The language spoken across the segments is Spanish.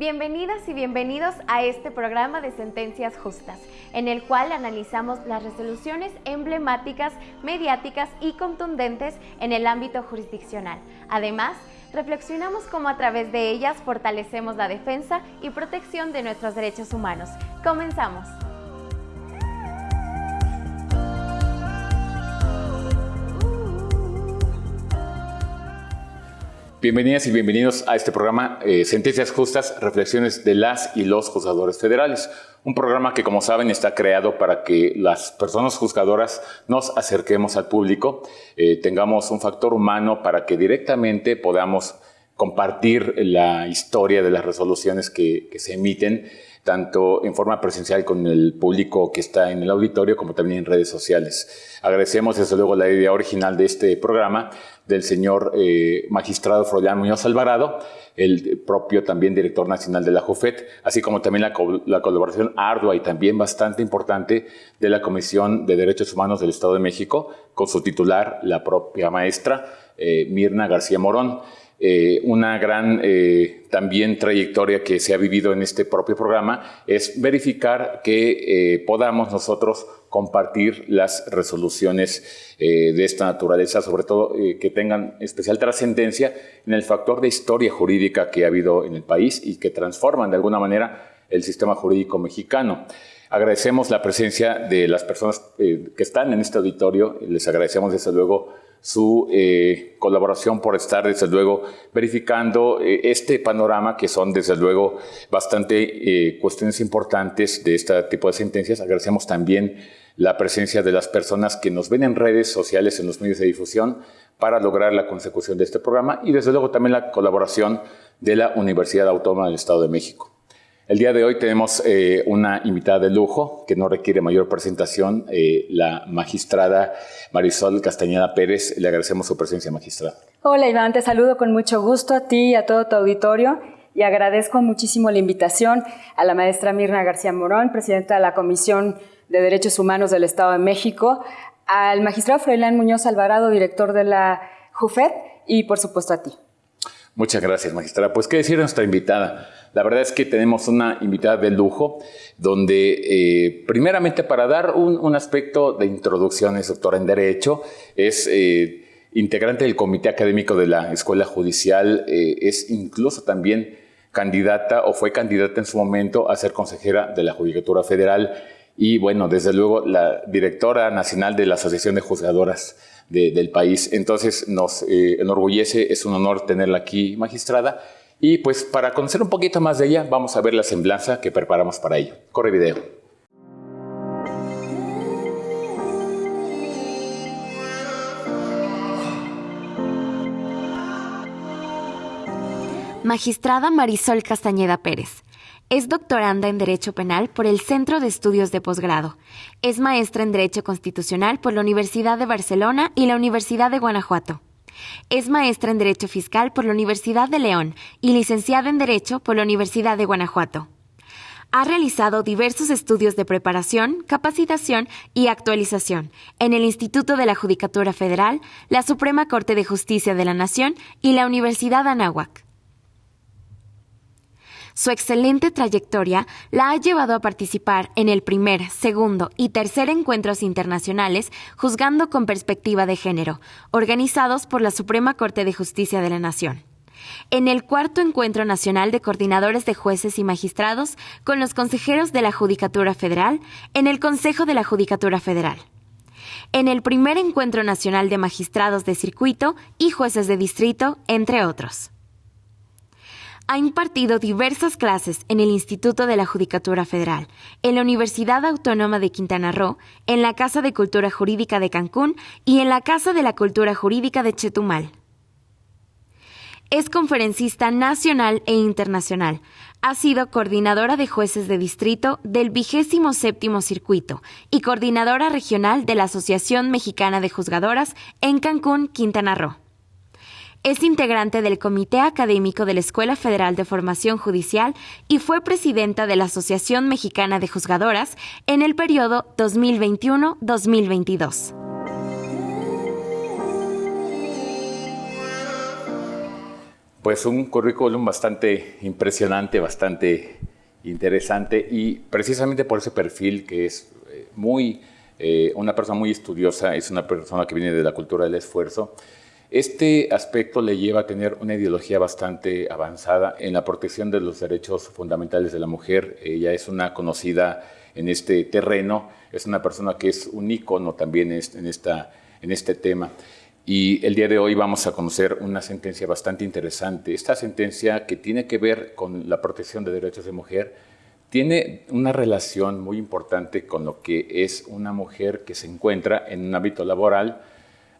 Bienvenidas y bienvenidos a este programa de Sentencias Justas, en el cual analizamos las resoluciones emblemáticas, mediáticas y contundentes en el ámbito jurisdiccional. Además, reflexionamos cómo a través de ellas fortalecemos la defensa y protección de nuestros derechos humanos. Comenzamos. Bienvenidas y bienvenidos a este programa eh, Sentencias Justas, Reflexiones de las y los Juzgadores Federales. Un programa que, como saben, está creado para que las personas juzgadoras nos acerquemos al público, eh, tengamos un factor humano para que directamente podamos compartir la historia de las resoluciones que, que se emiten tanto en forma presencial con el público que está en el auditorio como también en redes sociales. Agradecemos desde luego la idea original de este programa del señor eh, magistrado Froilán Muñoz Alvarado, el propio también director nacional de la JUFET, así como también la, la, colaboración ardua y también bastante importante de la Comisión de Derechos Humanos del Estado de México, con su titular, la propia maestra eh, Mirna García Morón. Eh, una gran eh, también trayectoria que se ha vivido en este propio programa es verificar que eh, podamos nosotros compartir las resoluciones de esta naturaleza, sobre todo que tengan especial trascendencia en el factor de historia jurídica que ha habido en el país y que transforman de alguna manera el sistema jurídico mexicano. Agradecemos la presencia de las personas que están en este auditorio, les agradecemos desde luego su eh, colaboración por estar, desde luego, verificando eh, este panorama, que son, desde luego, bastante eh, cuestiones importantes de este tipo de sentencias. Agradecemos también la presencia de las personas que nos ven en redes sociales, en los medios de difusión, para lograr la consecución de este programa y, desde luego, también la colaboración de la Universidad Autónoma del Estado de México. El día de hoy tenemos eh, una invitada de lujo que no requiere mayor presentación, eh, la magistrada Marisol Castañeda Pérez. Le agradecemos su presencia, magistrada. Hola Iván, te saludo con mucho gusto a ti y a todo tu auditorio y agradezco muchísimo la invitación a la maestra Mirna García Morón, presidenta de la Comisión de Derechos Humanos del Estado de México, al magistrado Froilán Muñoz Alvarado, director de la JUFED, y por supuesto a ti. Muchas gracias, magistrada. Pues, ¿qué decir a nuestra invitada? La verdad es que tenemos una invitada de lujo, donde eh, primeramente para dar un, aspecto de introducción, es doctora en Derecho, es eh, integrante del Comité Académico de la Escuela Judicial, eh, es incluso también candidata o fue candidata en su momento a ser consejera de la Judicatura Federal y bueno, desde luego la directora nacional de la Asociación de Juzgadoras del país. Entonces nos enorgullece, es un honor tenerla aquí, magistrada. Y pues para conocer un poquito más de ella, vamos a ver la semblanza que preparamos para ello. Corre video. Magistrada Marisol Castañeda Pérez. Es doctoranda en Derecho Penal por el Centro de Estudios de Posgrado. Es maestra en Derecho Constitucional por la Universidad de Barcelona y la Universidad de Guanajuato. Es maestra en Derecho Fiscal por la Universidad de León y licenciada en Derecho por la Universidad de Guanajuato. Ha realizado diversos estudios de preparación, capacitación y actualización en el Instituto de la Judicatura Federal, la Suprema Corte de Justicia de la Nación y la Universidad Anáhuac. Su excelente trayectoria la ha llevado a participar en el primer, segundo y tercer encuentros internacionales juzgando con perspectiva de género, organizados por la Suprema Corte de Justicia de la Nación. En el cuarto encuentro nacional de coordinadores de jueces y magistrados con los consejeros de la Judicatura Federal en el Consejo de la Judicatura Federal, en el primer encuentro nacional de magistrados de circuito y jueces de distrito, entre otros ha impartido diversas clases en el Instituto de la Judicatura Federal, en la Universidad Autónoma de Quintana Roo, en la Casa de Cultura Jurídica de Cancún y en la Casa de la Cultura Jurídica de Chetumal. Es conferencista nacional e internacional. Ha sido coordinadora de jueces de distrito del vigésimo séptimo circuito y coordinadora regional de la Asociación Mexicana de Juzgadoras en Cancún, Quintana Roo. Es integrante del Comité Académico de la Escuela Federal de Formación Judicial y fue presidenta de la Asociación Mexicana de Juzgadoras en el periodo 2021-2022. Pues un currículum bastante impresionante, bastante interesante y precisamente por ese perfil que es eh, muy, eh, una persona muy estudiosa, es una persona que viene de la cultura del esfuerzo, este aspecto le lleva a tener una ideología bastante avanzada en la protección de los derechos fundamentales de la mujer. Ella es una conocida en este terreno, es una persona que es un ícono también en, esta, en este tema. Y el día de hoy vamos a conocer una sentencia bastante interesante. Esta sentencia que tiene que ver con la protección de derechos de mujer tiene una relación muy importante con lo que es una mujer que se encuentra en un ámbito laboral.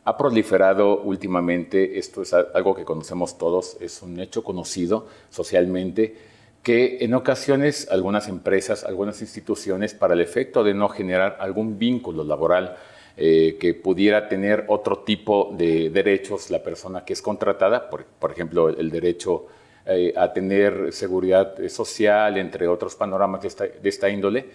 Ha proliferado últimamente, esto es algo que conocemos todos, es un hecho conocido socialmente, que en ocasiones algunas empresas, algunas instituciones, para el efecto de no generar algún vínculo laboral, eh, que pudiera tener otro tipo de derechos la persona que es contratada, por, ejemplo, el, derecho eh, a tener seguridad social, entre otros panoramas de esta, índole,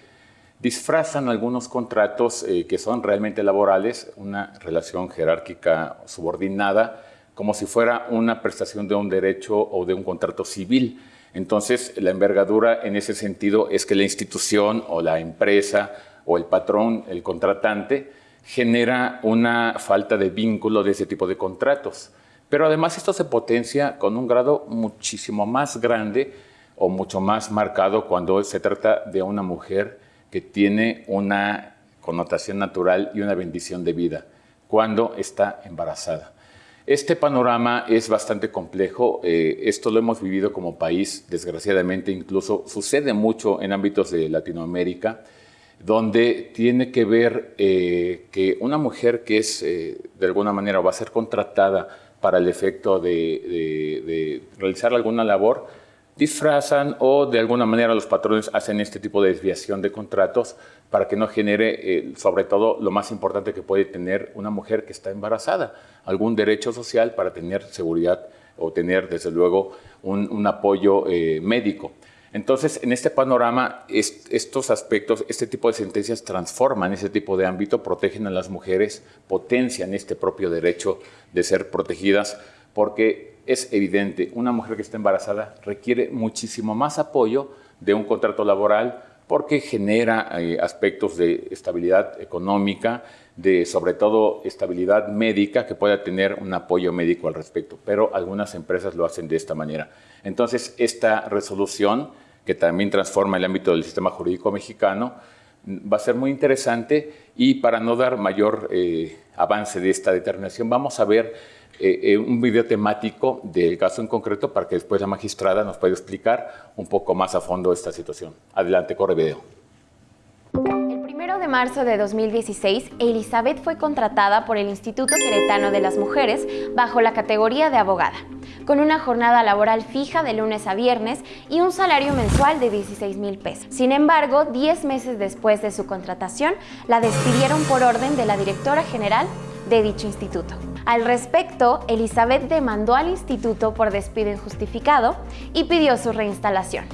disfrazan algunos contratos eh, que son realmente laborales, una relación jerárquica subordinada, como si fuera una prestación de un derecho o de un contrato civil. Entonces, la envergadura en ese sentido es que la institución o la empresa o el patrón, el contratante, genera una falta de vínculo de ese tipo de contratos. Pero además esto se potencia con un grado muchísimo más grande o mucho más marcado cuando se trata de una mujer que tiene una connotación natural y una bendición de vida, cuando está embarazada. Este panorama es bastante complejo, eh, esto lo hemos vivido como país, desgraciadamente incluso sucede mucho en ámbitos de Latinoamérica, donde tiene que ver eh, que una mujer que es eh, de alguna manera va a ser contratada para el efecto de, realizar alguna labor, disfrazan o de alguna manera los patrones hacen este tipo de desviación de contratos para que no genere, eh, sobre todo, lo más importante que puede tener una mujer que está embarazada, algún derecho social para tener seguridad o tener, desde luego, un apoyo médico. Entonces, en este panorama, estos aspectos, este tipo de sentencias transforman ese tipo de ámbito, protegen a las mujeres, potencian este propio derecho de ser protegidas, porque es evidente, una mujer que está embarazada requiere muchísimo más apoyo de un contrato laboral porque genera eh, aspectos de estabilidad económica, de sobre todo estabilidad médica, que pueda tener un apoyo médico al respecto, pero algunas empresas lo hacen de esta manera. Entonces, esta resolución que también transforma el ámbito del sistema jurídico mexicano, va a ser muy interesante y para no dar mayor eh, avance de esta determinación, vamos a ver eh, eh, un video temático del caso en concreto para que después la magistrada nos pueda explicar un poco más a fondo esta situación. Adelante, corre video de marzo de 2016, Elizabeth fue contratada por el Instituto Queretano de las Mujeres bajo la categoría de abogada, con una jornada laboral fija de lunes a viernes y un salario mensual de 16 mil pesos. Sin embargo, 10 meses después de su contratación, la despidieron por orden de la directora general de dicho instituto. Al respecto, Elizabeth demandó al instituto por despido injustificado y pidió su reinstalación.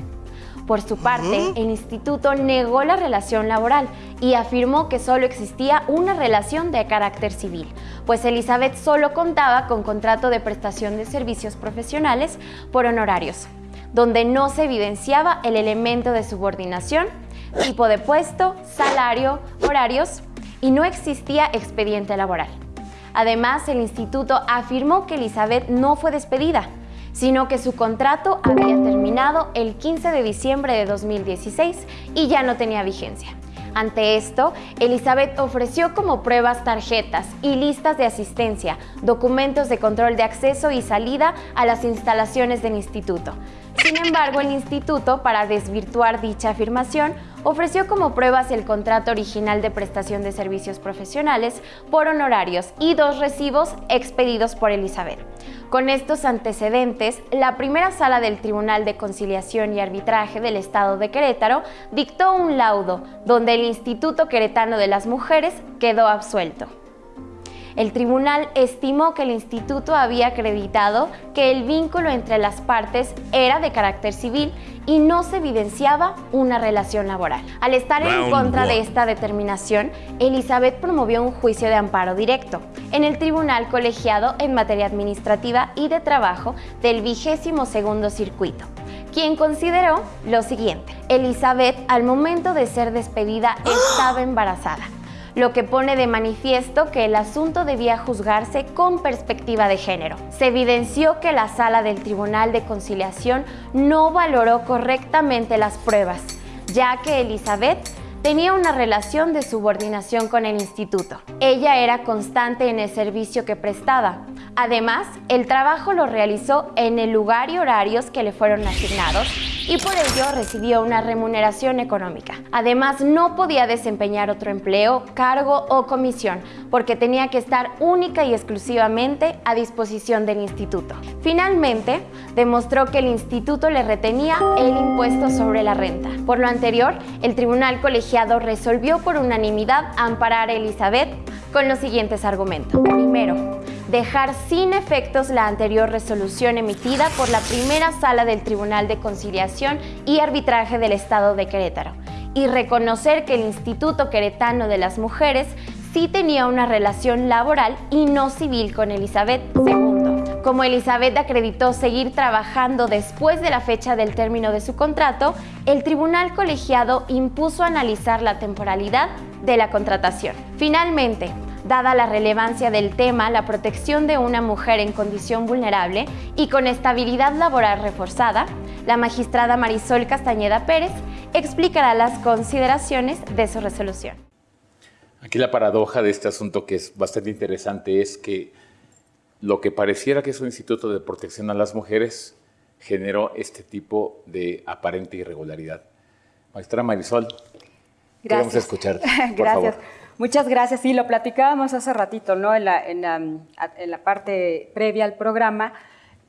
Por su parte, el instituto negó la relación laboral y afirmó que solo existía una relación de carácter civil, pues Elizabeth solo contaba con contrato de prestación de servicios profesionales por honorarios, donde no se evidenciaba el elemento de subordinación, tipo de puesto, salario, horarios y no existía expediente laboral. Además, el instituto afirmó que Elizabeth no fue despedida, sino que su contrato había terminado el 15 de diciembre de 2016 y ya no tenía vigencia. Ante esto, Elizabeth ofreció como pruebas tarjetas y listas de asistencia, documentos de control de acceso y salida a las instalaciones del instituto. Sin embargo, el instituto, para desvirtuar dicha afirmación, ofreció como pruebas el contrato original de prestación de servicios profesionales por honorarios y dos recibos expedidos por Elizabeth. Con estos antecedentes, la primera sala del Tribunal de Conciliación y Arbitraje del Estado de Querétaro dictó un laudo donde el Instituto Queretano de las Mujeres quedó absuelto. El tribunal estimó que el instituto había acreditado que el vínculo entre las partes era de carácter civil y no se evidenciaba una relación laboral. Al estar en contra de esta determinación, Elizabeth promovió un juicio de amparo directo en el Tribunal Colegiado en Materia Administrativa y de Trabajo del vigésimo segundo circuito quien consideró lo siguiente. Elizabeth al momento de ser despedida estaba embarazada lo que pone de manifiesto que el asunto debía juzgarse con perspectiva de género. Se evidenció que la sala del Tribunal de Conciliación no valoró correctamente las pruebas, ya que Elizabeth tenía una relación de subordinación con el instituto. Ella era constante en el servicio que prestaba. Además, el trabajo lo realizó en el lugar y horarios que le fueron asignados y por ello recibió una remuneración económica. Además, no podía desempeñar otro empleo, cargo o comisión, porque tenía que estar única y exclusivamente a disposición del instituto. Finalmente, demostró que el instituto le retenía el impuesto sobre la renta. Por lo anterior, el tribunal colegiado resolvió por unanimidad amparar a Elizabeth con los siguientes argumentos. Primero, dejar sin efectos la anterior resolución emitida por la primera sala del Tribunal de Conciliación y Arbitraje del Estado de Querétaro y reconocer que el Instituto Queretano de las Mujeres sí tenía una relación laboral y no civil con Elizabeth II. Como Elizabeth acreditó seguir trabajando después de la fecha del término de su contrato, el tribunal colegiado impuso analizar la temporalidad de la contratación. Finalmente, dada la relevancia del tema, la protección de una mujer en condición vulnerable y con estabilidad laboral reforzada, la magistrada Marisol Castañeda Pérez explicará las consideraciones de su resolución. Aquí la paradoja de este asunto que es bastante interesante es que lo que pareciera que es un instituto de protección a las mujeres generó este tipo de aparente irregularidad. Maestra Marisol, Gracias. queremos escucharte. Por Gracias. Muchas gracias. Sí, lo platicábamos hace ratito, ¿no? En la, parte previa al programa,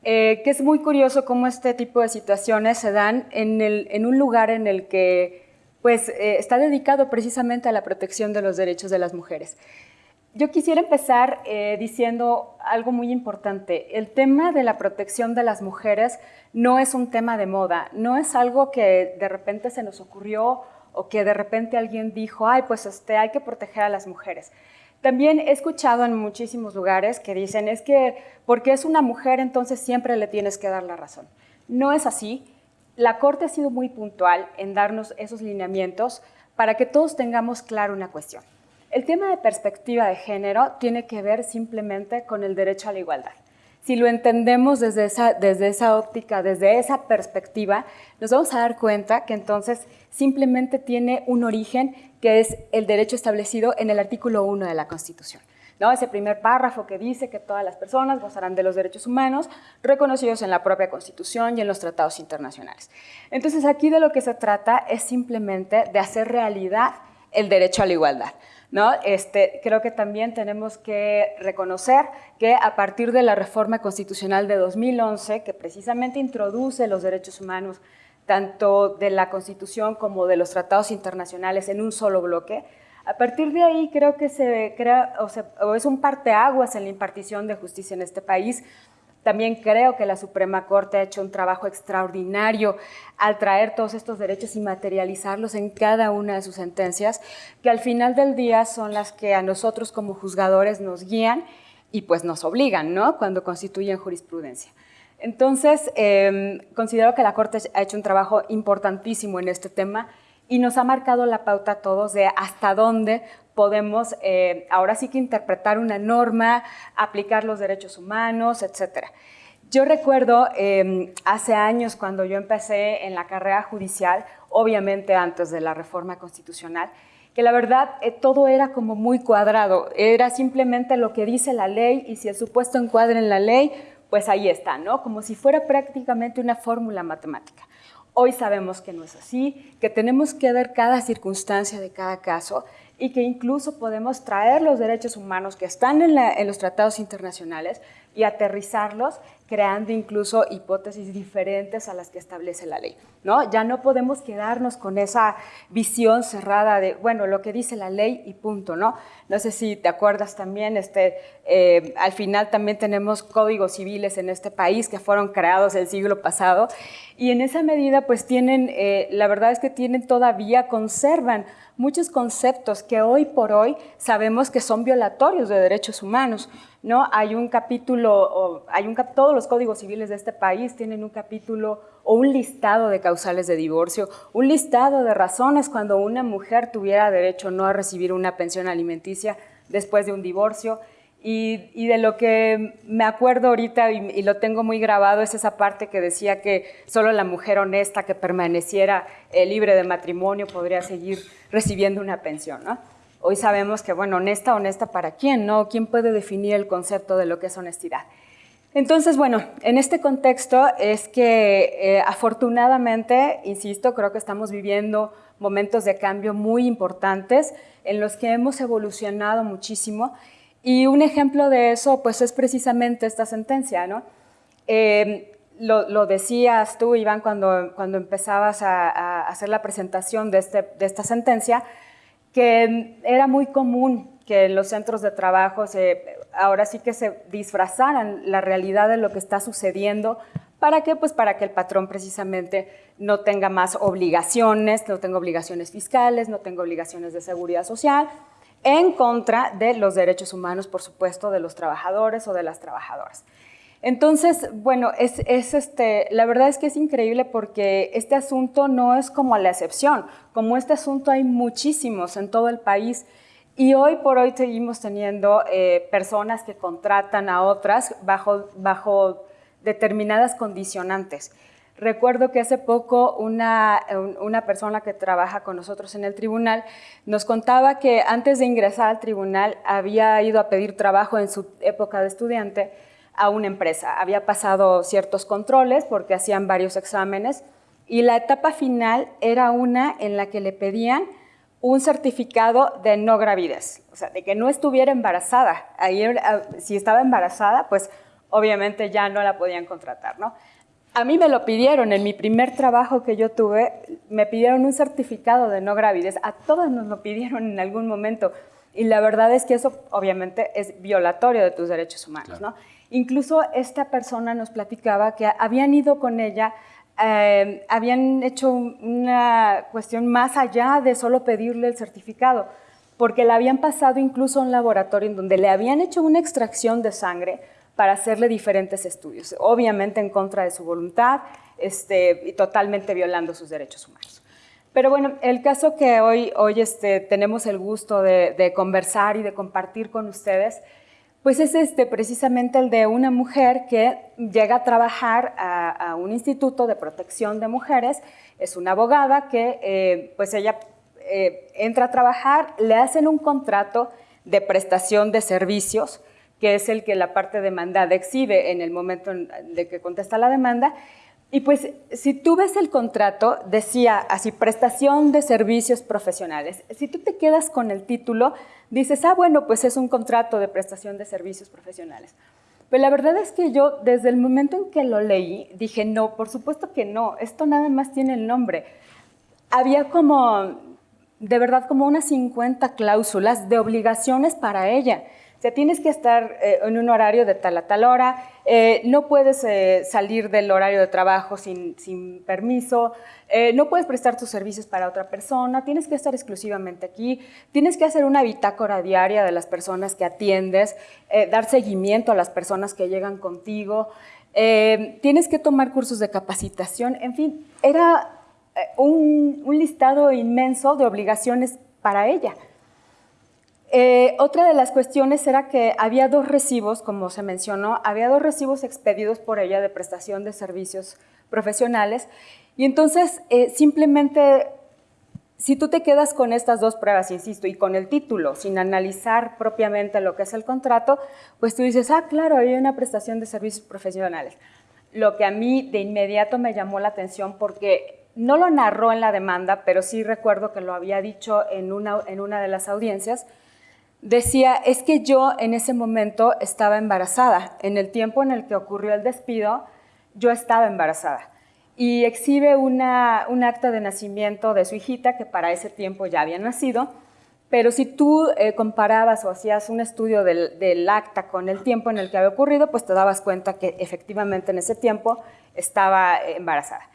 eh, que es muy curioso cómo este tipo de situaciones se dan en un lugar en el que pues, eh, está dedicado precisamente a la protección de los derechos de las mujeres. Yo quisiera empezar eh, diciendo algo muy importante. El tema de la protección de las mujeres no es un tema de moda, no es algo que de repente se nos ocurrió o que de repente alguien dijo, ay, pues este, hay que proteger a las mujeres. También he escuchado en muchísimos lugares que dicen, es que porque es una mujer entonces siempre le tienes que dar la razón. No es así. La Corte ha sido muy puntual en darnos esos lineamientos para que todos tengamos claro una cuestión. El tema de perspectiva de género tiene que ver simplemente con el derecho a la igualdad. Si lo entendemos desde esa, desde esa óptica, desde esa perspectiva, nos vamos a dar cuenta que entonces simplemente tiene un origen que es el derecho establecido en el artículo 1 de la Constitución. ¿no? Ese primer párrafo que dice que todas las personas gozarán de los derechos humanos reconocidos en la propia Constitución y en los tratados internacionales. Entonces aquí de lo que se trata es simplemente de hacer realidad el derecho a la igualdad. ¿No? Este, creo que también tenemos que reconocer que a partir de la reforma constitucional de 2011, que precisamente introduce los derechos humanos tanto de la Constitución como de los tratados internacionales en un solo bloque. A partir de ahí creo que se crea, o, es un parteaguas en la impartición de justicia en este país. También creo que la Suprema Corte ha hecho un trabajo extraordinario al traer todos estos derechos y materializarlos en cada una de sus sentencias, que al final del día son las que a nosotros como juzgadores nos guían y pues nos obligan, ¿no? Cuando constituyen jurisprudencia. Entonces, em, considero que la Corte ha hecho un trabajo importantísimo en este tema y nos ha marcado la pauta a todos de hasta dónde podemos eh, ahora sí que interpretar una norma, aplicar los derechos humanos, etc. Yo recuerdo em, hace años cuando yo empecé en la carrera judicial, obviamente antes de la reforma constitucional, que la verdad eh, todo era como muy cuadrado, era simplemente lo que dice la ley y si el supuesto encuadra en la ley, pues ahí está, ¿no? Como si fuera prácticamente una fórmula matemática. Hoy sabemos que no es así, que tenemos que ver cada circunstancia de cada caso y que incluso podemos traer los derechos humanos que están en, los tratados internacionales, y aterrizarlos creando incluso hipótesis diferentes a las que establece la ley. ¿no? Ya no podemos quedarnos con esa visión cerrada de, bueno, lo que dice la ley y punto. No, no sé si te acuerdas también, este, eh, al final también tenemos códigos civiles en este país que fueron creados el siglo pasado y en esa medida pues tienen, eh, la verdad es que tienen todavía, conservan muchos conceptos que hoy por hoy sabemos que son violatorios de derechos humanos. ¿No? Hay un capítulo, hay un, todos los códigos civiles de este país tienen un capítulo o un listado de causales de divorcio, un listado de razones cuando una mujer tuviera derecho no a recibir una pensión alimenticia después de un divorcio. Y, de lo que me acuerdo ahorita y, lo tengo muy grabado es esa parte que decía que solo la mujer honesta que permaneciera eh, libre de matrimonio podría seguir recibiendo una pensión. ¿no? Hoy sabemos que, bueno, honesta, honesta para quién, ¿no? ¿Quién puede definir el concepto de lo que es honestidad? Entonces, bueno, en este contexto es que eh, afortunadamente, insisto, creo que estamos viviendo momentos de cambio muy importantes en los que hemos evolucionado muchísimo y un ejemplo de eso pues es precisamente esta sentencia, ¿no? Em, lo, decías tú, Iván, cuando, cuando empezabas a, hacer la presentación de, este, de esta sentencia, que era muy común que en los centros de trabajo se, ahora sí que se disfrazaran la realidad de lo que está sucediendo. ¿Para qué? Pues para que el patrón precisamente no tenga más obligaciones, no tenga obligaciones fiscales, no tenga obligaciones de seguridad social, en contra de los derechos humanos, por supuesto, de los trabajadores o de las trabajadoras. Entonces, bueno, es, este, la verdad es que es increíble porque este asunto no es como la excepción. Como este asunto hay muchísimos en todo el país y hoy por hoy seguimos teniendo eh, personas que contratan a otras bajo, bajo determinadas condicionantes. Recuerdo que hace poco una, una, persona que trabaja con nosotros en el tribunal nos contaba que antes de ingresar al tribunal había ido a pedir trabajo en su época de estudiante a una empresa. Había pasado ciertos controles porque hacían varios exámenes y la etapa final era una en la que le pedían un certificado de no gravidez, o sea, de que no estuviera embarazada. Ahí, si estaba embarazada, pues obviamente ya no la podían contratar, ¿no? A mí me lo pidieron, en mi primer trabajo que yo tuve, me pidieron un certificado de no gravidez, a todas nos lo pidieron en algún momento, y la verdad es que eso obviamente es violatorio de tus derechos humanos, ¿no? Incluso esta persona nos platicaba que habían ido con ella, eh, habían hecho una cuestión más allá de solo pedirle el certificado, porque le habían pasado incluso a un laboratorio en donde le habían hecho una extracción de sangre para hacerle diferentes estudios, obviamente en contra de su voluntad este, y totalmente violando sus derechos humanos. Pero bueno, el caso que hoy, hoy este, tenemos el gusto de conversar y de compartir con ustedes pues es este, precisamente el de una mujer que llega a trabajar a, un instituto de protección de mujeres, es una abogada que eh, pues ella eh, entra a trabajar, le hacen un contrato de prestación de servicios, que es el que la parte demandada exhibe en el momento de que contesta la demanda, y pues si tú ves el contrato, decía así, prestación de servicios profesionales. Si tú te quedas con el título, dices, ah, bueno, pues es un contrato de prestación de servicios profesionales. Pero la verdad es que yo desde el momento en que lo leí, dije, no, por supuesto que no, esto nada más tiene el nombre. Había como, de verdad, como unas 50 cláusulas de obligaciones para ella sea, tienes que estar eh, en un horario de tal a tal hora, eh, no puedes eh, salir del horario de trabajo sin, permiso, no puedes prestar tus servicios para otra persona, tienes que estar exclusivamente aquí, tienes que hacer una bitácora diaria de las personas que atiendes, dar seguimiento a las personas que llegan contigo, tienes que tomar cursos de capacitación, en fin, era un listado inmenso de obligaciones para ella. Eh, otra de las cuestiones era que había dos recibos, como se mencionó, había dos recibos expedidos por ella de prestación de servicios profesionales y entonces eh, simplemente si tú te quedas con estas dos pruebas, insisto, y con el título, sin analizar propiamente lo que es el contrato, pues tú dices, ah, claro, hay una prestación de servicios profesionales. Lo que a mí de inmediato me llamó la atención porque no lo narró en la demanda, pero sí recuerdo que lo había dicho en una, en una de las audiencias, decía, es que yo en ese momento estaba embarazada. En el tiempo en el que ocurrió el despido, yo estaba embarazada. Y exhibe una, un acta de nacimiento de su hijita, que para ese tiempo ya había nacido, pero si tú eh, comparabas o hacías un estudio del, del, acta con el tiempo en el que había ocurrido, pues te dabas cuenta que efectivamente en ese tiempo estaba embarazada.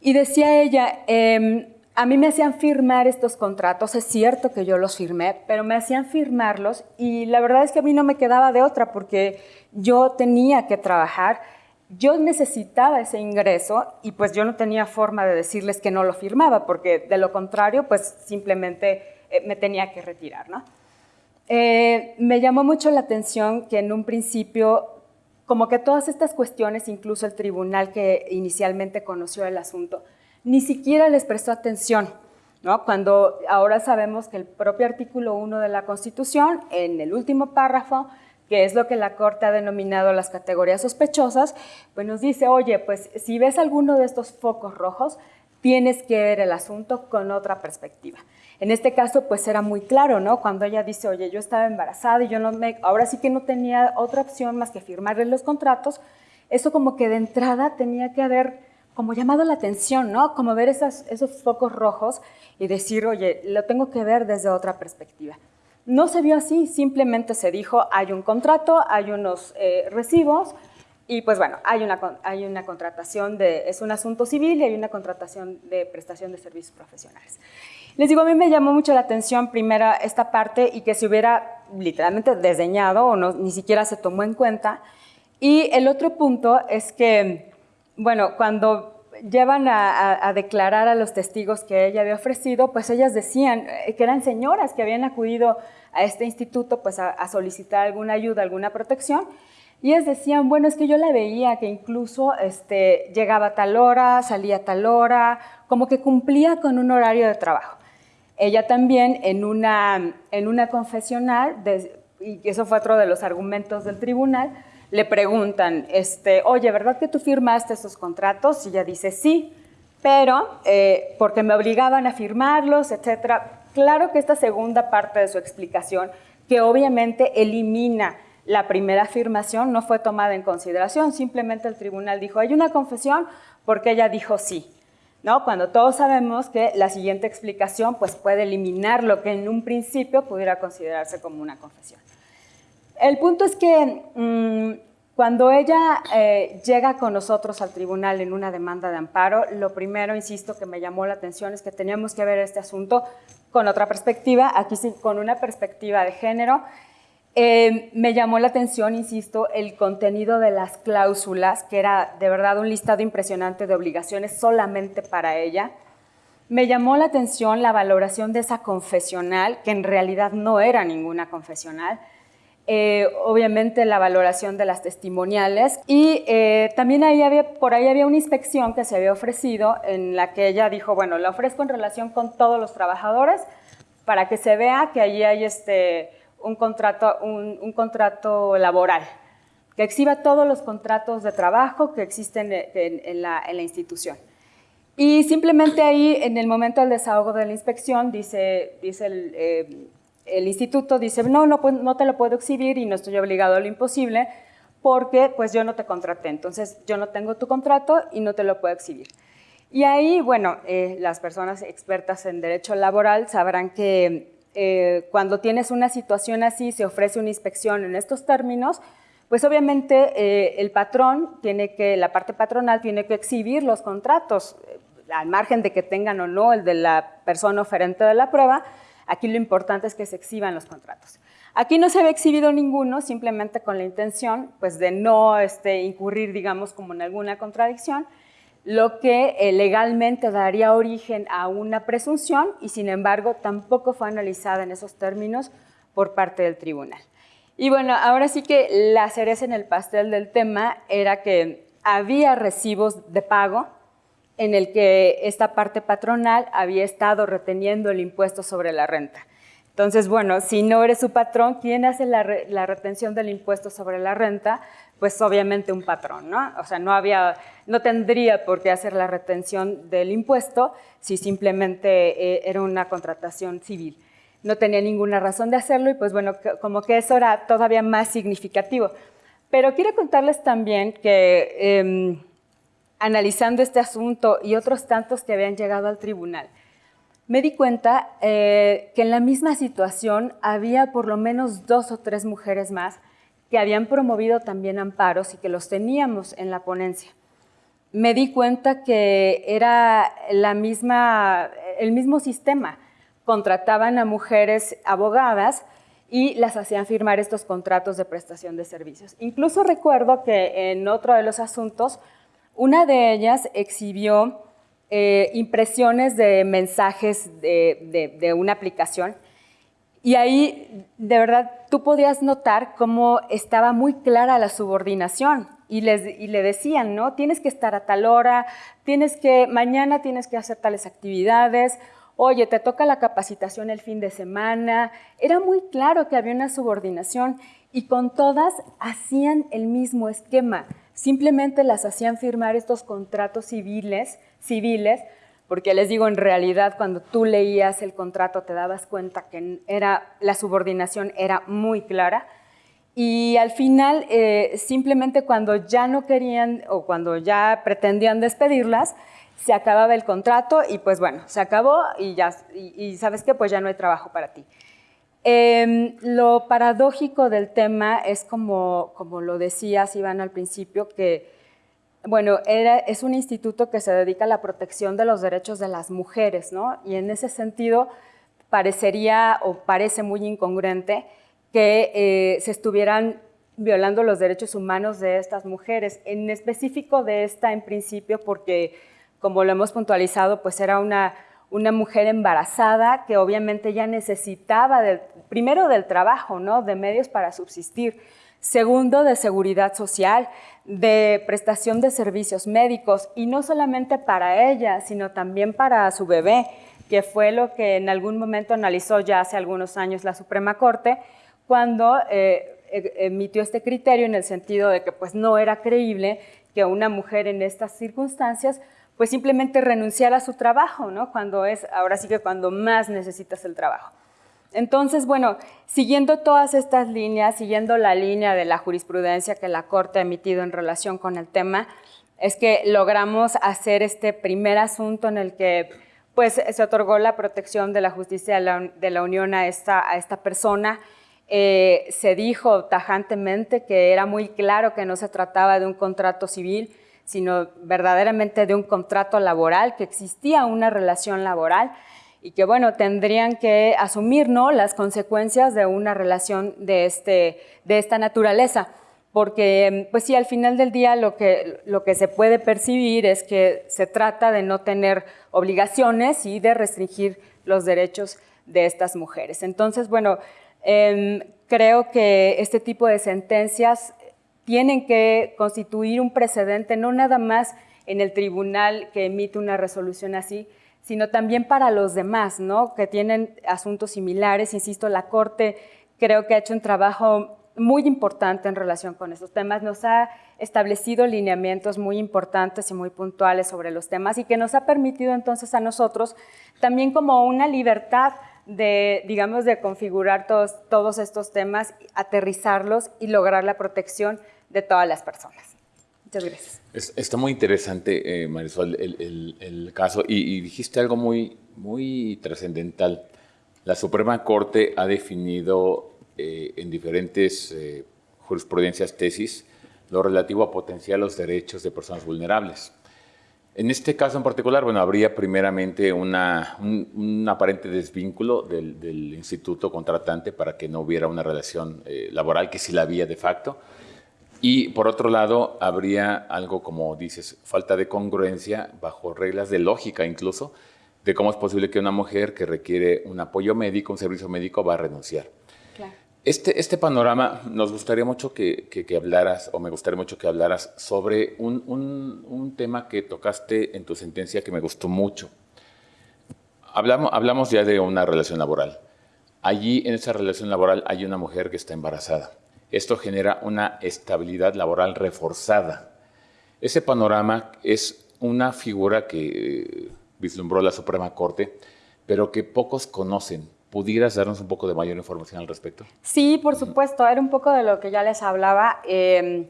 Y decía ella, eh, a mí me hacían firmar estos contratos, es cierto que yo los firmé, pero me hacían firmarlos y la verdad es que a mí no me quedaba de otra porque yo tenía que trabajar, yo necesitaba ese ingreso y pues yo no tenía forma de decirles que no lo firmaba porque de lo contrario pues simplemente eh, me tenía que retirar. ¿no? Eh, me llamó mucho la atención que en un principio como que todas estas cuestiones, incluso el tribunal que inicialmente conoció el asunto, ni siquiera les prestó atención, ¿no? Cuando ahora sabemos que el propio artículo 1 de la Constitución, en el último párrafo, que es lo que la Corte ha denominado las categorías sospechosas, pues nos dice, oye, pues si ves alguno de estos focos rojos, tienes que ver el asunto con otra perspectiva. En este caso, pues era muy claro, ¿no? Cuando ella dice, oye, yo estaba embarazada y yo no me, ahora sí que no tenía otra opción más que firmarle los contratos, eso como que de entrada tenía que haber como llamado la atención, ¿no? Como ver esos focos rojos y decir, oye, lo tengo que ver desde otra perspectiva. No se vio así, simplemente se dijo, hay un contrato, hay unos eh, recibos y pues bueno, hay una, hay una contratación de, es un asunto civil y hay una contratación de prestación de servicios profesionales. Les digo, a mí me llamó mucho la atención primera esta parte y que se hubiera literalmente desdeñado o no, ni siquiera se tomó en cuenta. Y el otro punto es que bueno, cuando llevan a, declarar a los testigos que ella había ofrecido, pues ellas decían eh, que eran señoras que habían acudido a este instituto pues a, solicitar alguna ayuda, alguna protección, y ellas decían, bueno, es que yo la veía que incluso este, llegaba a tal hora, salía a tal hora, como que cumplía con un horario de trabajo. Ella también en una, en una confesional, y eso fue otro de los argumentos del tribunal, le preguntan, este, oye, ¿verdad que tú firmaste esos contratos? Y ella dice, sí, pero eh, porque me obligaban a firmarlos, etcétera. Claro que esta segunda parte de su explicación, que obviamente elimina la primera afirmación, no fue tomada en consideración, simplemente el tribunal dijo, hay una confesión porque ella dijo sí. ¿No? Cuando todos sabemos que la siguiente explicación pues, puede eliminar lo que en un principio pudiera considerarse como una confesión. El punto es que mm, cuando ella eh, llega con nosotros al tribunal en una demanda de amparo, lo primero, insisto, que me llamó la atención es que teníamos que ver este asunto con otra perspectiva, aquí sí, con una perspectiva de género. Eh, me llamó la atención, insisto, el contenido de las cláusulas, que era de verdad un listado impresionante de obligaciones solamente para ella. Me llamó la atención la valoración de esa confesional, que en realidad no era ninguna confesional eh, obviamente la valoración de las testimoniales y eh, también ahí había, por ahí había una inspección que se había ofrecido en la que ella dijo, bueno, la ofrezco en relación con todos los trabajadores para que se vea que allí hay este, un, contrato, un, contrato laboral, que exhiba todos los contratos de trabajo que existen en, la, institución. Y simplemente ahí, en el momento del desahogo de la inspección, dice, dice el, eh, el instituto dice, no, no, no te lo puedo exhibir y no estoy obligado a lo imposible porque pues yo no te contraté, entonces yo no tengo tu contrato y no te lo puedo exhibir. Y ahí, bueno, eh, las personas expertas en derecho laboral sabrán que eh, cuando tienes una situación así, se ofrece una inspección en estos términos, pues obviamente eh, el patrón tiene que, la parte patronal tiene que exhibir los contratos, al margen de que tengan o no el de la persona oferente de la prueba, Aquí lo importante es que se exhiban los contratos. Aquí no se había exhibido ninguno, simplemente con la intención pues, de no este, incurrir, digamos, como en alguna contradicción, lo que eh, legalmente daría origen a una presunción y, sin embargo, tampoco fue analizada en esos términos por parte del tribunal. Y bueno, ahora sí que la cereza en el pastel del tema era que había recibos de pago en el que esta parte patronal había estado reteniendo el impuesto sobre la renta. Entonces, bueno, si no eres su patrón, ¿quién hace la, retención del impuesto sobre la renta? Pues obviamente un patrón, ¿no? O sea, no, había, no tendría por qué hacer la retención del impuesto si simplemente eh, era una contratación civil. no tenía ninguna razón de hacerlo y pues bueno, como que eso era todavía más significativo. Pero quiero contarles también que em, analizando este asunto y otros tantos que habían llegado al tribunal, me di cuenta eh, que en la misma situación había por lo menos dos o tres mujeres más que habían promovido también amparos y que los teníamos en la ponencia. Me di cuenta que era la misma, el mismo sistema contrataban a mujeres abogadas y las hacían firmar estos contratos de prestación de servicios. Incluso recuerdo que en otro de los asuntos, una de ellas exhibió eh, impresiones de mensajes de, una aplicación y ahí, de verdad, tú podías notar cómo estaba muy clara la subordinación y, les, y le decían, ¿no? Tienes que estar a tal hora, tienes que, mañana tienes que hacer tales actividades, oye, te toca la capacitación el fin de semana. Era muy claro que había una subordinación y con todas hacían el mismo esquema. Simplemente las hacían firmar estos contratos civiles, civiles, porque les digo, en realidad cuando tú leías el contrato te dabas cuenta que era, la subordinación era muy clara. Y al final, eh, simplemente cuando ya no querían o cuando ya pretendían despedirlas, se acababa el contrato y pues bueno, se acabó y ya, y, sabes que pues ya no hay trabajo para ti. Em, lo paradójico del tema es como, como lo decías, Iván, al principio, que, bueno, era, es un instituto que se dedica a la protección de los derechos de las mujeres, ¿no? Y en ese sentido parecería o parece muy incongruente que eh, se estuvieran violando los derechos humanos de estas mujeres, en específico de esta en principio porque como lo hemos puntualizado, pues era una, una mujer embarazada que obviamente ya necesitaba, primero del trabajo, ¿no? de medios para subsistir, segundo de seguridad social, de prestación de servicios médicos y no solamente para ella, sino también para su bebé, que fue lo que en algún momento analizó ya hace algunos años la Suprema Corte, cuando eh, e, emitió este criterio en el sentido de que pues no era creíble que una mujer en estas circunstancias pues simplemente renunciar a su trabajo, ¿no? Cuando es, ahora sí que cuando más necesitas el trabajo. Entonces, bueno, siguiendo todas estas líneas, siguiendo la línea de la jurisprudencia que la Corte ha emitido en relación con el tema, es que logramos hacer este primer asunto en el que pues, se otorgó la protección de la justicia de la, Unión a esta, a esta persona. Eh, se dijo tajantemente que era muy claro que no se trataba de un contrato civil, sino verdaderamente de un contrato laboral, que existía una relación laboral y que, bueno, tendrían que asumir ¿no? las consecuencias de una relación de, este, de esta naturaleza. Porque, pues sí, al final del día lo que, lo que se puede percibir es que se trata de no tener obligaciones y de restringir los derechos de estas mujeres. Entonces, bueno, em, creo que este tipo de sentencias tienen que constituir un precedente, no nada más en el tribunal que emite una resolución así, sino también para los demás, ¿no? que tienen asuntos similares. Insisto, la Corte creo que ha hecho un trabajo muy importante en relación con estos temas, nos ha establecido lineamientos muy importantes y muy puntuales sobre los temas y que nos ha permitido entonces a nosotros también como una libertad de, digamos, de configurar todos, todos estos temas, aterrizarlos y lograr la protección de todas las personas. Muchas gracias. está muy interesante, eh, Marisol, el, caso y, dijiste algo muy, muy trascendental. La Suprema Corte ha definido eh, en diferentes eh, jurisprudencias, tesis, lo relativo a potenciar los derechos de personas vulnerables. En este caso en particular, bueno, habría primeramente una, un, aparente desvínculo del, instituto contratante para que no hubiera una relación laboral, que sí la había de facto, y por otro lado, habría algo como dices, falta de congruencia bajo reglas de lógica incluso, de cómo es posible que una mujer que requiere un apoyo médico, un servicio médico, va a renunciar. Este, este panorama nos gustaría mucho que, que, hablaras, o me gustaría mucho que hablaras sobre un, un, un, tema que tocaste en tu sentencia que me gustó mucho. Hablamos, hablamos ya de una relación laboral. Allí, en esa relación laboral, hay una mujer que está embarazada esto genera una estabilidad laboral reforzada. Ese panorama es una figura que eh, vislumbró la Suprema Corte, pero que pocos conocen. ¿Pudieras darnos un poco de mayor información al respecto? Sí, por supuesto. Era un poco de lo que ya les hablaba. Eh,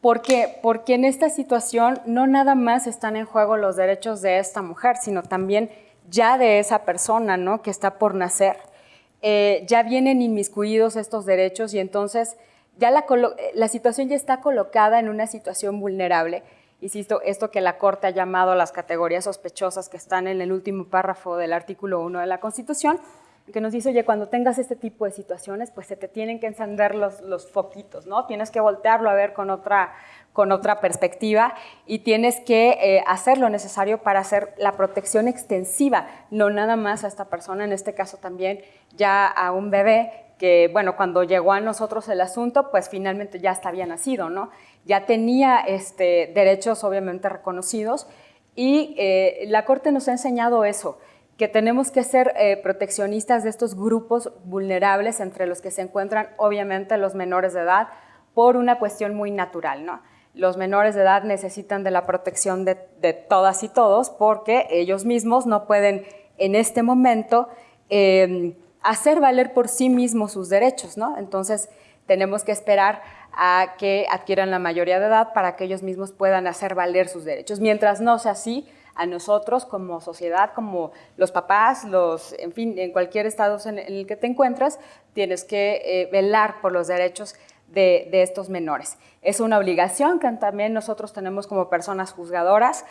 ¿Por qué? Porque en esta situación no nada más están en juego los derechos de esta mujer, sino también ya de esa persona, ¿no? Que está por nacer. Eh, ya vienen inmiscuidos estos derechos y entonces ya la, la, situación ya está colocada en una situación vulnerable. Insisto, esto que la Corte ha llamado las categorías sospechosas que están en el último párrafo del artículo 1 de la Constitución, que nos dice, oye, cuando tengas este tipo de situaciones, pues se te tienen que encender los, los foquitos, ¿no? Tienes que voltearlo a ver con otra, con otra perspectiva y tienes que eh, hacer lo necesario para hacer la protección extensiva, no nada más a esta persona, en este caso también ya a un bebé que, bueno, cuando llegó a nosotros el asunto, pues finalmente ya había nacido, ¿no? Ya tenía este, derechos obviamente reconocidos y eh, la Corte nos ha enseñado eso, que tenemos que ser eh, proteccionistas de estos grupos vulnerables entre los que se encuentran obviamente los menores de edad por una cuestión muy natural, ¿no? Los menores de edad necesitan de la protección de, todas y todos porque ellos mismos no pueden en este momento em, hacer valer por sí mismos sus derechos, ¿no? Entonces tenemos que esperar a que adquieran la mayoría de edad para que ellos mismos puedan hacer valer sus derechos. Mientras no sea así, a nosotros como sociedad, como los papás, los, en fin, en cualquier estado en el que te encuentras, tienes que eh, velar por los derechos de, estos menores. Es una obligación que también nosotros tenemos como personas juzgadoras.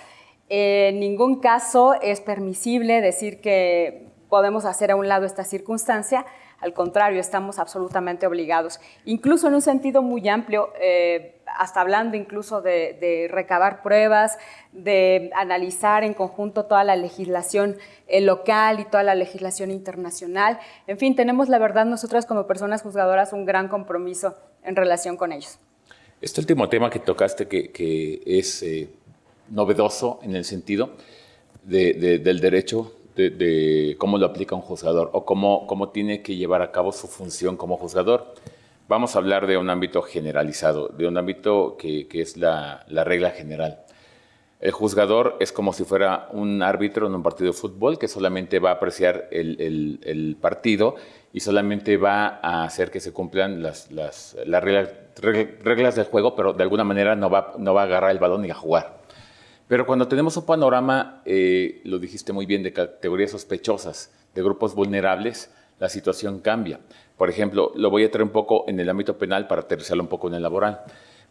en ningún caso es permisible decir que podemos hacer a un lado esta circunstancia, al contrario, estamos absolutamente obligados, incluso en un sentido muy amplio, eh, hasta hablando incluso de, recabar pruebas, de analizar en conjunto toda la legislación eh, local y toda la legislación internacional. En fin, tenemos la verdad nosotras como personas juzgadoras un gran compromiso en relación con ellos. Este último tema que tocaste, que, es eh, novedoso en el sentido del derecho de, cómo lo aplica un juzgador o cómo, cómo tiene que llevar a cabo su función como juzgador. Vamos a hablar de un ámbito generalizado, de un ámbito que, es la, regla general. El juzgador es como si fuera un árbitro en un partido de fútbol que solamente va a apreciar el, partido y solamente va a hacer que se cumplan las, las, reglas, reglas, del juego, pero de alguna manera no va, no va a agarrar el balón y a jugar. Pero cuando tenemos un panorama, eh, lo dijiste muy bien, de categorías sospechosas, de grupos vulnerables, la situación cambia. Por ejemplo, lo voy a traer un poco en el ámbito penal para aterrizarlo un poco en el laboral.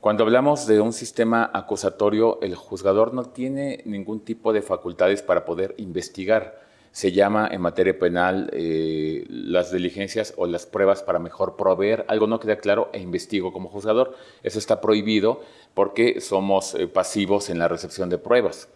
Cuando hablamos de un sistema acusatorio, el juzgador no tiene ningún tipo de facultades para poder investigar se llama en materia penal eh, las diligencias o las pruebas para mejor proveer. Algo no queda claro e investigo como juzgador. Eso está prohibido porque somos eh, pasivos en la recepción de pruebas.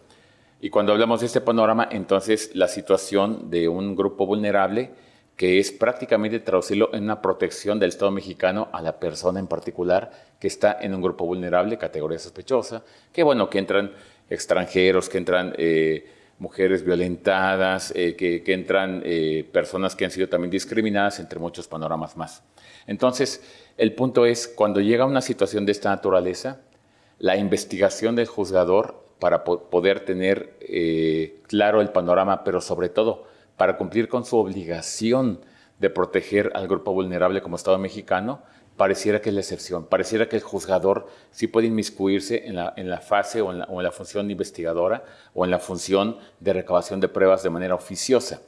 Y cuando hablamos de este panorama, entonces la situación de un grupo vulnerable que es prácticamente traducirlo en una protección del Estado mexicano a la persona en particular que está en un grupo vulnerable, categoría sospechosa, que bueno, que entran extranjeros, que entran... Eh, mujeres violentadas, eh, que, entran eh, personas que han sido también discriminadas, entre muchos panoramas más. Entonces, el punto es, cuando llega una situación de esta naturaleza, la investigación del juzgador para poder tener eh, claro el panorama, pero sobre todo para cumplir con su obligación de proteger al grupo vulnerable como Estado mexicano, pareciera que es la excepción, pareciera que el juzgador sí puede inmiscuirse en la, en la fase o en la, o en la, función investigadora o en la función de recabación de pruebas de manera oficiosa.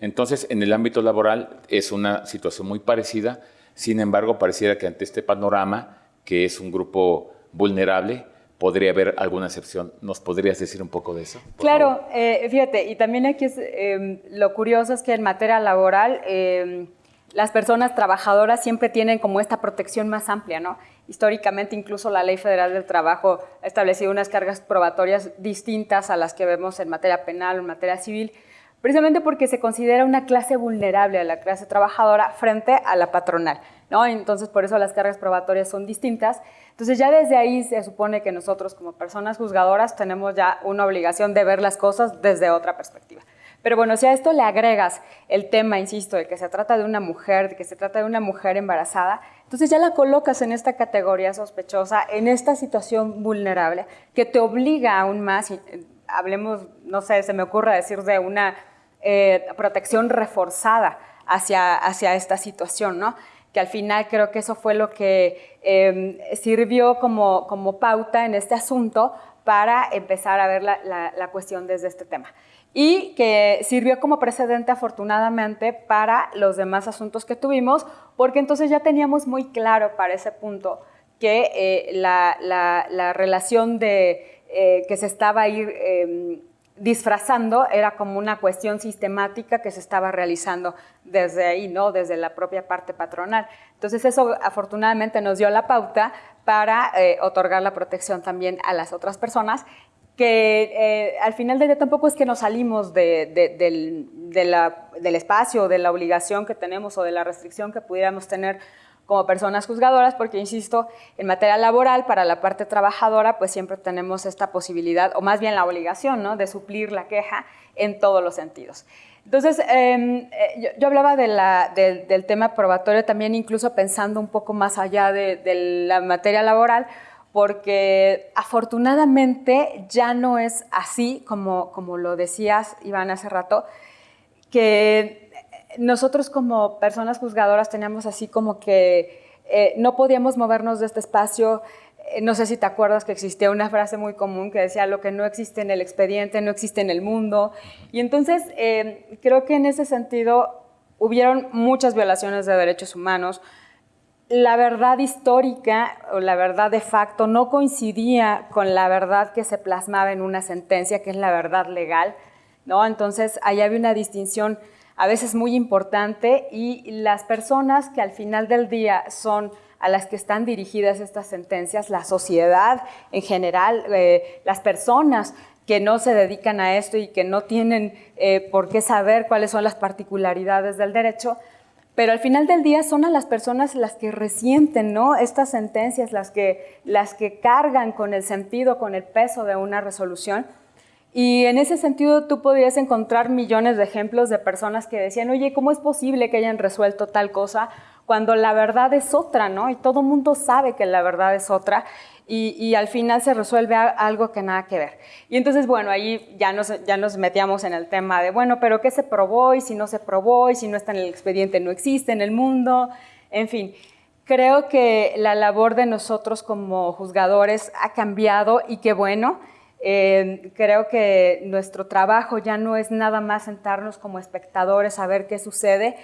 Entonces, en el ámbito laboral es una situación muy parecida, sin embargo, pareciera que ante este panorama, que es un grupo vulnerable, podría haber alguna excepción. ¿Nos podrías decir un poco de eso? Claro, eh, fíjate, y también aquí es, eh, lo curioso es que en materia laboral... Eh, las personas trabajadoras siempre tienen como esta protección más amplia, ¿no? Históricamente incluso la Ley Federal del Trabajo ha establecido unas cargas probatorias distintas a las que vemos en materia penal o en materia civil, precisamente porque se considera una clase vulnerable a la clase trabajadora frente a la patronal, ¿no? Entonces por eso las cargas probatorias son distintas. Entonces ya desde ahí se supone que nosotros como personas juzgadoras tenemos ya una obligación de ver las cosas desde otra perspectiva. Pero bueno, si a esto le agregas el tema, insisto, de que se trata de una mujer, de que se trata de una mujer embarazada, entonces ya la colocas en esta categoría sospechosa, en esta situación vulnerable, que te obliga aún más, eh, hablemos, no sé, se me ocurre decir de una eh, protección reforzada hacia, hacia esta situación, ¿no? que al final creo que eso fue lo que em, sirvió como, como pauta en este asunto para empezar a ver la, la, cuestión desde este tema. Y que sirvió como precedente afortunadamente para los demás asuntos que tuvimos, porque entonces ya teníamos muy claro para ese punto que eh, la, la, relación de, eh, que se estaba ahí em, disfrazando era como una cuestión sistemática que se estaba realizando desde ahí, ¿no? desde la propia parte patronal. Entonces eso afortunadamente nos dio la pauta para eh, otorgar la protección también a las otras personas que eh, al final del día tampoco es que nos salimos del, del espacio, de la obligación que tenemos o de la restricción que pudiéramos tener como personas juzgadoras, porque insisto, en materia laboral, para la parte trabajadora, pues siempre tenemos esta posibilidad, o más bien la obligación, ¿no? de suplir la queja en todos los sentidos. Entonces, em, eh, yo, hablaba del tema probatorio también, incluso pensando un poco más allá de, la materia laboral, porque afortunadamente ya no es así, como, como lo decías, Iván, hace rato, que nosotros como personas juzgadoras teníamos así como que eh, no podíamos movernos de este espacio. Eh, no sé si te acuerdas que existía una frase muy común que decía lo que no existe en el expediente no existe en el mundo. Y entonces eh, creo que en ese sentido hubieron muchas violaciones de derechos humanos. La verdad histórica o la verdad de facto no coincidía con la verdad que se plasmaba en una sentencia, que es la verdad legal. ¿no? Entonces, ahí había una distinción a veces muy importante y las personas que al final del día son a las que están dirigidas estas sentencias, la sociedad en general, eh, las personas que no se dedican a esto y que no tienen eh, por qué saber cuáles son las particularidades del derecho, pero al final del día son a las personas las que resienten ¿no? estas sentencias, las que, las que cargan con el sentido, con el peso de una resolución y en ese sentido tú podrías encontrar millones de ejemplos de personas que decían, oye, ¿cómo es posible que hayan resuelto tal cosa cuando la verdad es otra, ¿no? Y todo mundo sabe que la verdad es otra y, al final se resuelve algo que nada que ver. Y entonces, bueno, ahí ya nos, ya nos metíamos en el tema de, bueno, pero ¿qué se probó y si no se probó y si no está en el expediente no existe en el mundo? En fin, creo que la labor de nosotros como juzgadores ha cambiado y qué bueno. Eh, creo que nuestro trabajo ya no es nada más sentarnos como espectadores a ver qué sucede.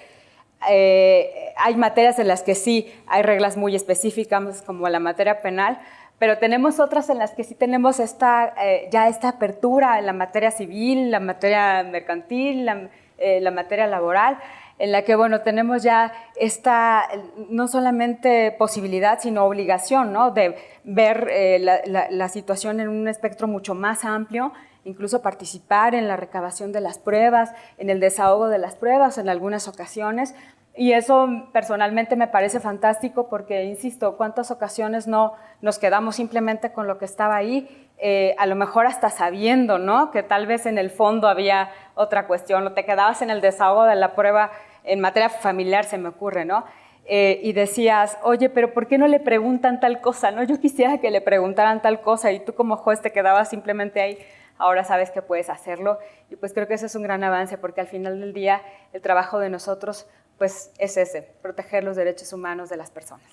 Eh, hay materias en las que sí hay reglas muy específicas, como la materia penal, pero tenemos otras en las que sí tenemos esta, eh, ya esta apertura en la materia civil, la materia mercantil, la, la materia laboral en la que, bueno, tenemos ya esta, no solamente posibilidad, sino obligación, ¿no? De ver eh, la, situación en un espectro mucho más amplio, incluso participar en la recabación de las pruebas, en el desahogo de las pruebas en algunas ocasiones. Y eso personalmente me parece fantástico porque, insisto, cuántas ocasiones no nos quedamos simplemente con lo que estaba ahí, eh, a lo mejor hasta sabiendo, ¿no? Que tal vez en el fondo había otra cuestión, o te quedabas en el desahogo de la prueba en materia familiar se me ocurre, ¿no? Eh, y decías, oye, pero ¿por qué no le preguntan tal cosa? No, yo quisiera que le preguntaran tal cosa y tú como juez te quedabas simplemente ahí, ahora sabes que puedes hacerlo y pues creo que eso es un gran avance porque al final del día el trabajo de nosotros pues es ese, proteger los derechos humanos de las personas.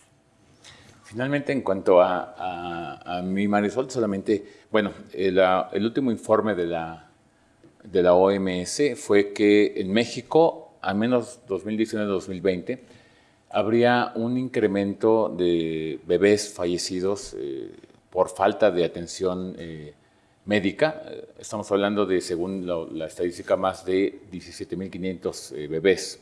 Finalmente, en cuanto a, mi Marisol, solamente, bueno, el, el último informe de la, de la OMS fue que en México al menos 2019-2020, habría un incremento de bebés fallecidos eh, por falta de atención eh, médica. Estamos hablando de, según la, estadística, más de 17.500 eh, bebés.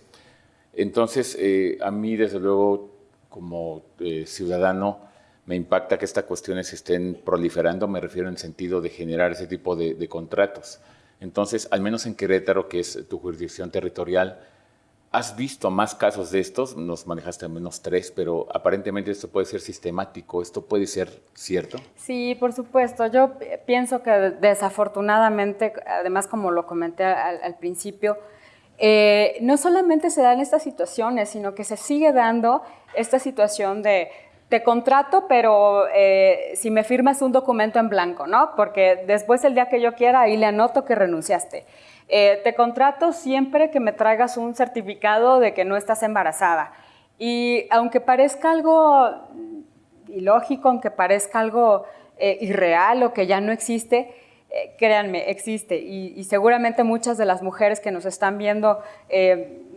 Entonces, a mí, desde luego, como ciudadano, me impacta que estas cuestiones estén proliferando, me refiero en el sentido de generar ese tipo de, de contratos. Entonces, al menos en Querétaro, que es tu jurisdicción territorial, ¿Has visto más casos de estos? Nos manejaste al menos tres, pero aparentemente esto puede ser sistemático. ¿Esto puede ser cierto? Sí, por supuesto. Yo pienso que desafortunadamente, además como lo comenté al, principio, eh, no solamente se dan estas situaciones, sino que se sigue dando esta situación de te contrato, pero eh, si me firmas un documento en blanco, ¿no? Porque después el día que yo quiera, ahí le anoto que renunciaste. Eh, te contrato siempre que me traigas un certificado de que no estás embarazada. Y aunque parezca algo ilógico, aunque parezca algo eh, irreal o que ya no existe, eh, créanme, existe. Y, seguramente muchas de las mujeres que nos están viendo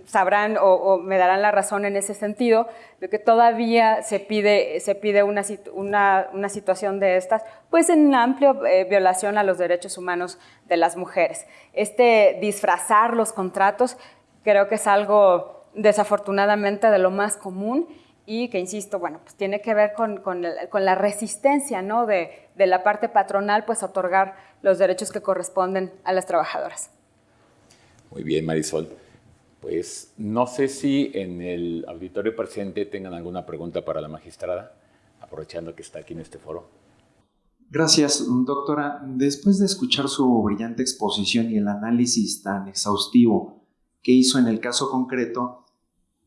sabrán o, me darán la razón en ese sentido, de que todavía se pide, se pide una, una, situación de estas, pues en amplia violación a los derechos humanos de las mujeres. Este disfrazar los contratos creo que es algo desafortunadamente de lo más común y que, insisto, bueno, pues tiene que ver con, la resistencia ¿no? de, de, la parte patronal, pues otorgar los derechos que corresponden a las trabajadoras. Muy bien, Marisol. Pues no sé si en el auditorio presente tengan alguna pregunta para la magistrada, aprovechando que está aquí en este foro. Gracias, doctora. Después de escuchar su brillante exposición y el análisis tan exhaustivo que hizo en el caso concreto,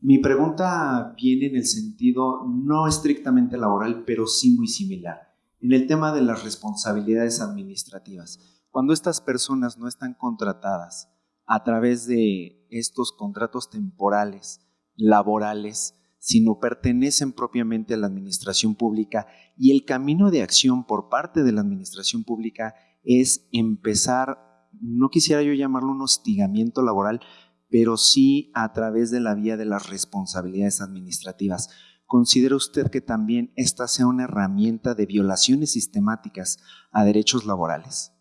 mi pregunta viene en el sentido no estrictamente laboral, pero sí muy similar, en el tema de las responsabilidades administrativas. Cuando estas personas no están contratadas a través de estos contratos temporales, laborales, sino pertenecen propiamente a la administración pública y el camino de acción por parte de la administración pública es empezar, no quisiera yo llamarlo un hostigamiento laboral, pero sí a través de la vía de las responsabilidades administrativas. ¿Considera usted que también esta sea una herramienta de violaciones sistemáticas a derechos laborales?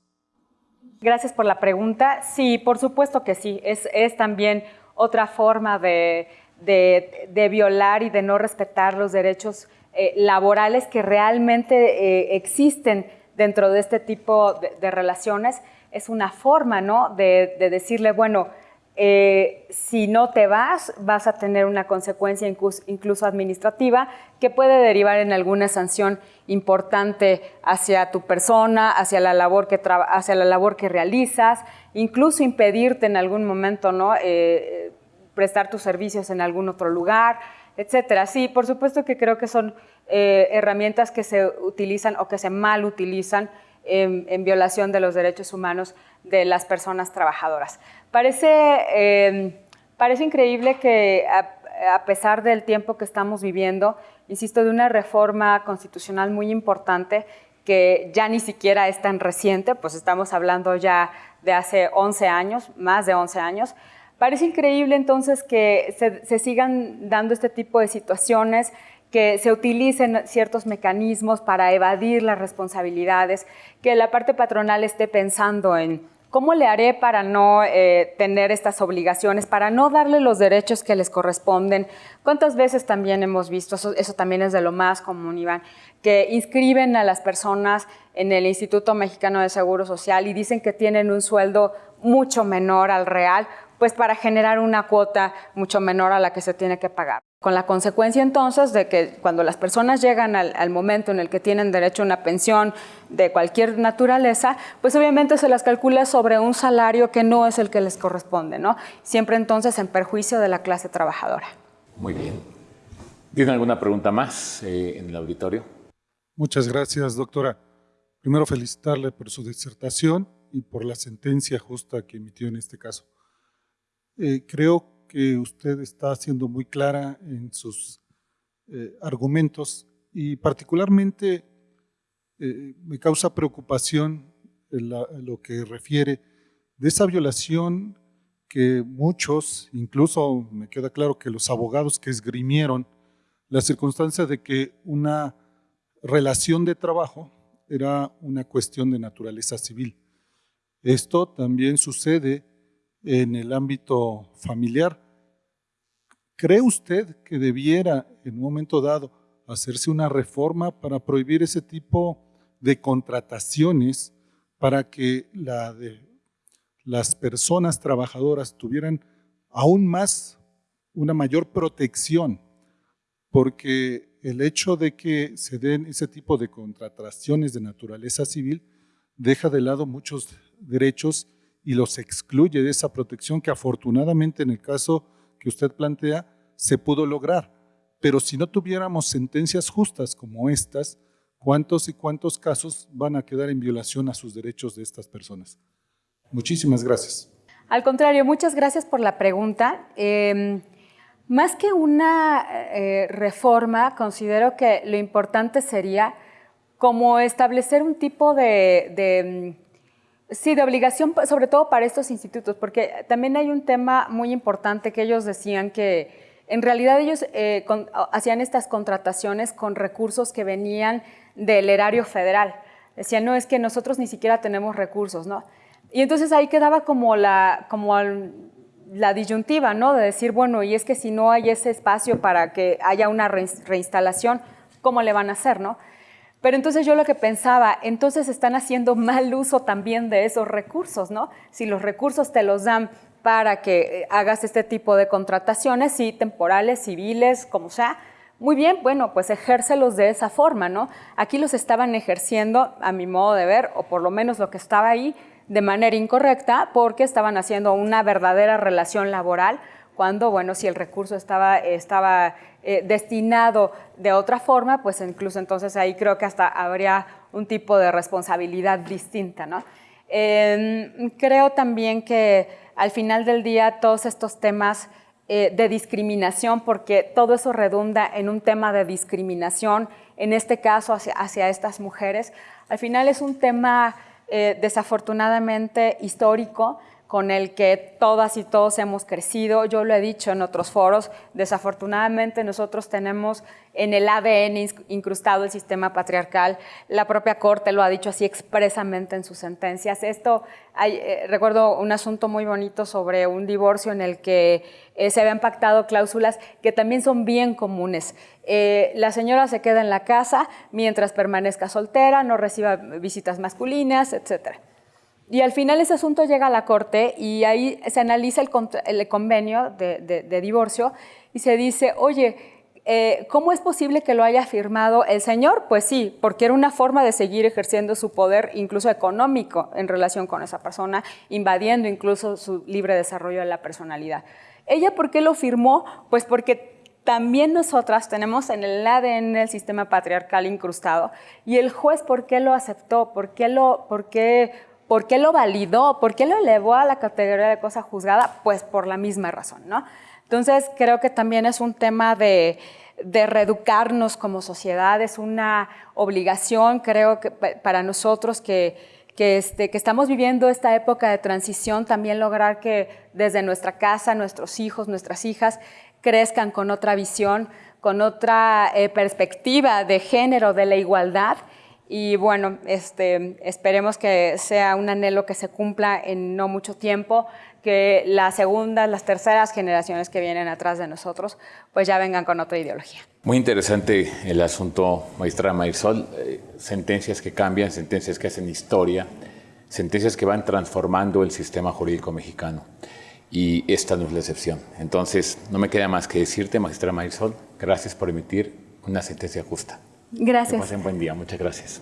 Gracias por la pregunta. Sí, por supuesto que sí. Es, también otra forma de, violar y de no respetar los derechos eh, laborales que realmente eh, existen dentro de este tipo de, relaciones. Es una forma, ¿no? de decirle, bueno, eh, si no te vas, vas a tener una consecuencia incluso, administrativa que puede derivar en alguna sanción importante hacia tu persona, hacia la labor que, realizas, incluso impedirte en algún momento ¿no? Eh, prestar tus servicios en algún otro lugar, etcétera. Sí, por supuesto que creo que son eh, herramientas que se utilizan o que se mal utilizan en violación de los derechos humanos de las personas trabajadoras. Parece, em, parece increíble que a, pesar del tiempo que estamos viviendo, insisto, de una reforma constitucional muy importante que ya ni siquiera es tan reciente, pues estamos hablando ya de hace 11 años, más de 11 años, parece increíble entonces que se, se sigan dando este tipo de situaciones, que se utilicen ciertos mecanismos para evadir las responsabilidades, que la parte patronal esté pensando en ¿Cómo le haré para no eh, tener estas obligaciones, para no darle los derechos que les corresponden? ¿Cuántas veces también hemos visto, eso, eso, también es de lo más común, Iván, que inscriben a las personas en el Instituto Mexicano de Seguro Social y dicen que tienen un sueldo mucho menor al real, pues para generar una cuota mucho menor a la que se tiene que pagar? Con la consecuencia entonces de que cuando las personas llegan al, momento en el que tienen derecho a una pensión de cualquier naturaleza, pues obviamente se las calcula sobre un salario que no es el que les corresponde, ¿no? Siempre entonces en perjuicio de la clase trabajadora. Muy bien. ¿Tiene alguna pregunta más eh, en el auditorio? Muchas gracias, doctora. Primero felicitarle por su disertación y por la sentencia justa que emitió en este caso. Eh, creo que usted está siendo muy clara en sus eh, argumentos y particularmente eh, me causa preocupación lo que refiere de esa violación que muchos, incluso me queda claro que los abogados que esgrimieron la circunstancia de que una relación de trabajo era una cuestión de naturaleza civil. Esto también sucede en el ámbito familiar. ¿Cree usted que debiera en un momento dado hacerse una reforma para prohibir ese tipo de contrataciones para que las personas trabajadoras tuvieran aún más una mayor protección? Porque el hecho de que se den ese tipo de contrataciones de naturaleza civil deja de lado muchos derechos y los excluye de esa protección que afortunadamente en el caso que usted plantea se pudo lograr. Pero si no tuviéramos sentencias justas como estas, ¿cuántos y cuántos casos van a quedar en violación a sus derechos de estas personas? Muchísimas gracias. Al contrario, muchas gracias por la pregunta. Em, más que una eh, reforma, considero que lo importante sería como establecer un tipo de, sí, de obligación, sobre todo para estos institutos, porque también hay un tema muy importante que ellos decían que en realidad ellos eh, hacían estas contrataciones con recursos que venían del erario federal. Decían, no, es que nosotros ni siquiera tenemos recursos, ¿no? Y entonces ahí quedaba como la, como la disyuntiva, ¿no? De decir, bueno, y es que si no hay ese espacio para que haya una reinstalación, ¿cómo le van a hacer, no? Pero entonces yo lo que pensaba, entonces están haciendo mal uso también de esos recursos, ¿no? Si los recursos te los dan para que eh, hagas este tipo de contrataciones, sí, temporales, civiles, como sea, muy bien, bueno, pues ejércelos de esa forma, ¿no? Aquí los estaban ejerciendo, a mi modo de ver, o por lo menos lo que estaba ahí, de manera incorrecta, porque estaban haciendo una verdadera relación laboral, cuando, bueno, si el recurso estaba, estaba eh, destinado de otra forma, pues incluso entonces ahí creo que hasta habría un tipo de responsabilidad distinta, ¿no? Em, creo también que al final del día todos estos temas eh, de discriminación, porque todo eso redunda en un tema de discriminación, en este caso hacia, hacia estas mujeres, al final es un tema eh, desafortunadamente histórico, con el que todas y todos hemos crecido. Yo lo he dicho en otros foros, desafortunadamente nosotros tenemos en el ADN incrustado el sistema patriarcal. La propia Corte lo ha dicho así expresamente en sus sentencias. Esto, eh, recuerdo un asunto muy bonito sobre un divorcio en el que eh, se habían pactado cláusulas que también son bien comunes. Eh, la señora se queda en la casa mientras permanezca soltera, no reciba visitas masculinas, etcétera. Y al final ese asunto llega a la corte y ahí se analiza el, convenio de, divorcio y se dice, oye, eh, ¿cómo es posible que lo haya firmado el señor? Pues sí, porque era una forma de seguir ejerciendo su poder, incluso económico, en relación con esa persona, invadiendo incluso su libre desarrollo de la personalidad. ¿Ella por qué lo firmó? Pues porque también nosotras tenemos en el ADN el sistema patriarcal incrustado. ¿Y el juez por qué lo aceptó? ¿Por qué, lo, por qué ¿Por qué lo validó? ¿Por qué lo elevó a la categoría de cosa juzgada? Pues por la misma razón, ¿no? Entonces, creo que también es un tema de, reeducarnos como sociedad, es una obligación, creo que para nosotros que, este, que estamos viviendo esta época de transición, también lograr que desde nuestra casa, nuestros hijos, nuestras hijas, crezcan con otra visión, con otra eh, perspectiva de género, de la igualdad y bueno, este, esperemos que sea un anhelo que se cumpla en no mucho tiempo, que las segundas, las terceras generaciones que vienen atrás de nosotros, pues ya vengan con otra ideología. Muy interesante el asunto, maestra Marisol. Eh, sentencias que cambian, sentencias que hacen historia, sentencias que van transformando el sistema jurídico mexicano. Y esta no es la excepción. Entonces, no me queda más que decirte, maestra Marisol, gracias por emitir una sentencia justa. Gracias. Que pasen buen día. Muchas gracias.